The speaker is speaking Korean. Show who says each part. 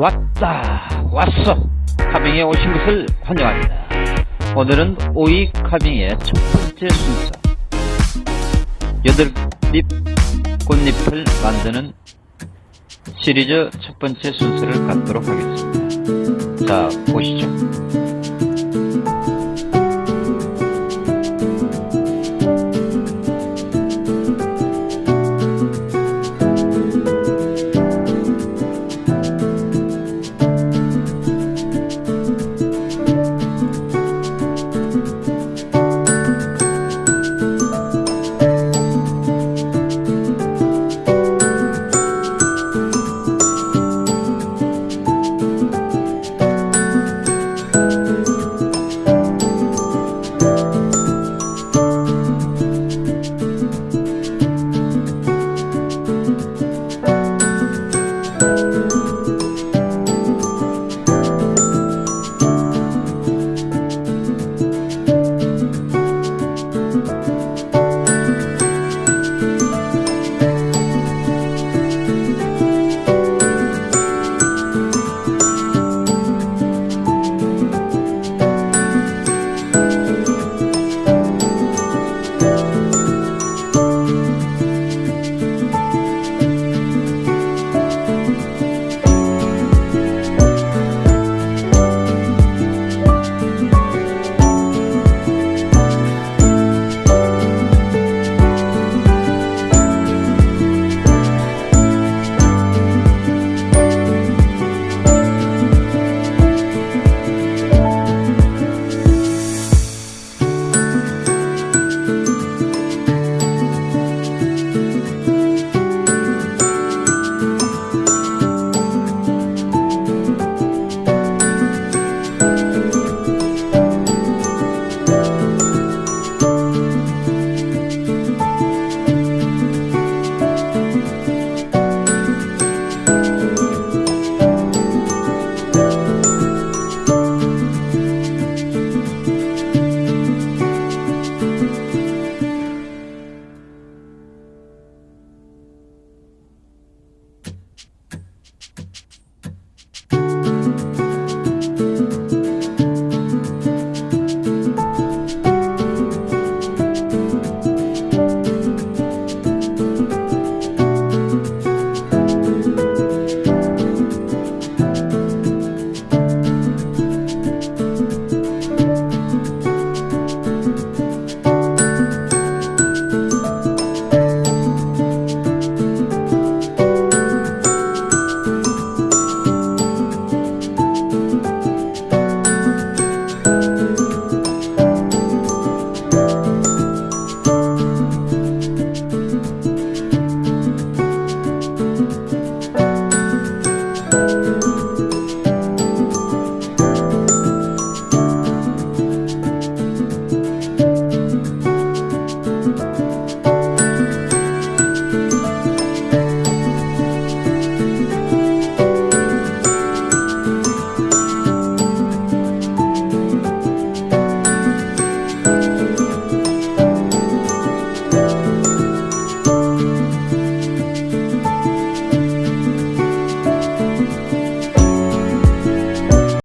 Speaker 1: 왔다 왔어. 카빙에 오신 것을 환영합니다. 오늘은 오이 카빙의 첫 번째 순서. 여덟 잎 꽃잎을 만드는 시리즈 첫 번째 순서를 갖도록 하겠습니다. 자 보시죠.